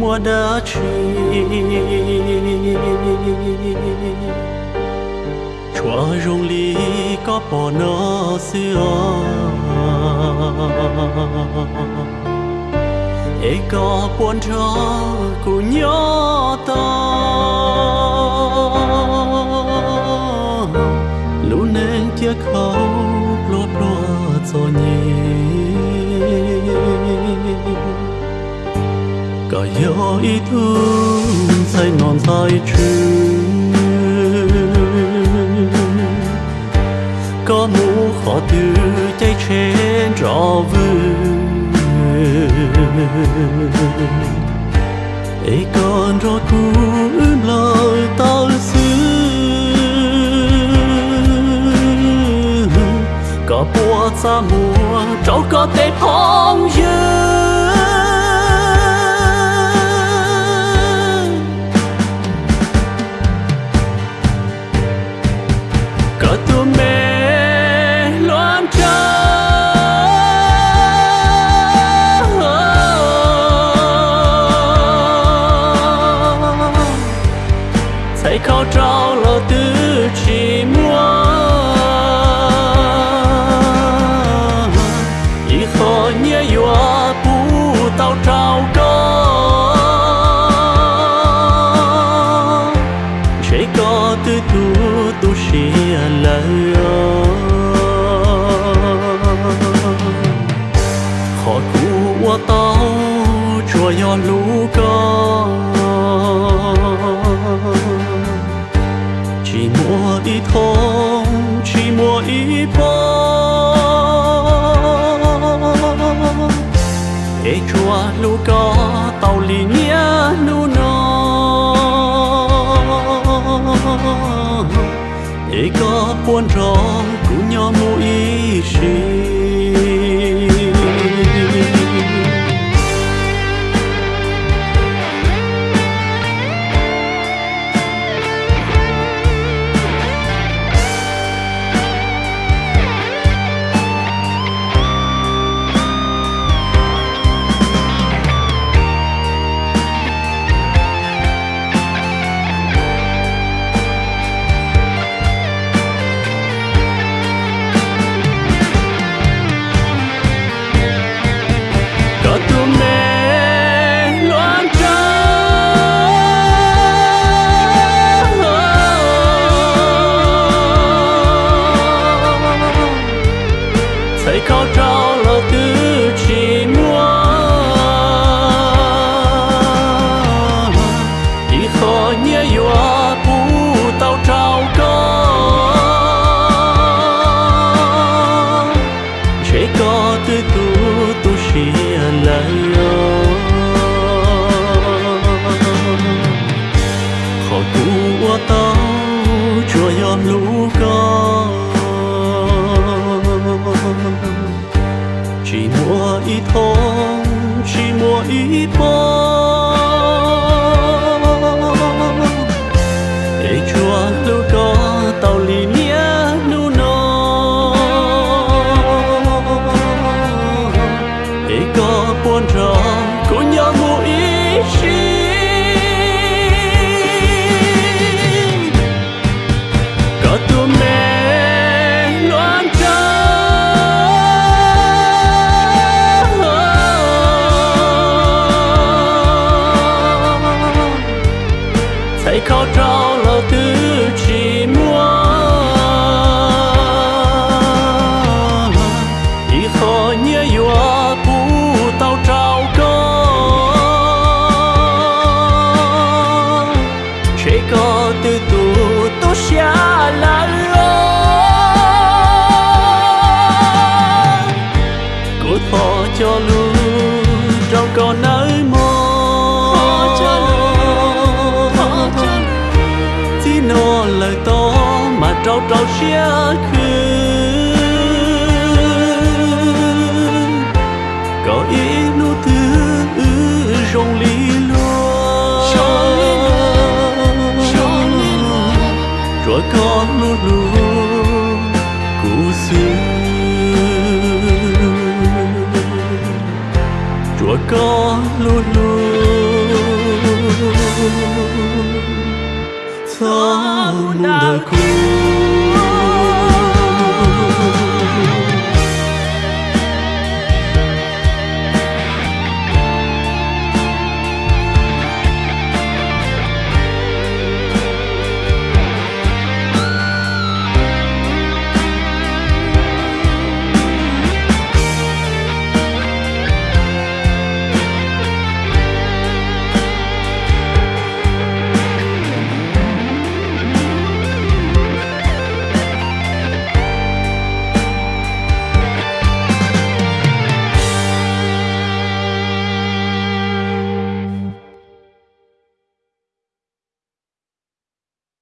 chỉ mua đã chi chúa rong lý có bỏ nó xưa. Ê, có buồn cho cụ nhớ ta. Lũ nên tiếc khâu cả ý thương say non chữ có mũ khó từ cháy trên trò vương ấy còn cho cú lời tao xứ có bùa xa mùa cháu có thể phong dương thấy khó trao lo tư chỉ mua ê có buồn rõ cũng nhỏ mũi xì. Mua chỉ thông chỉ thấy khó trao là tư chỉ mua ý khó nhớ yếu bù tao trao có chế có từ tu tu xa là cô thọ cho lưu trong con nơi mơ. Trao khứ có ý nụ thứ rong lý luôn rồi có nụ lu cú xưa rồi có lu lu xa cũ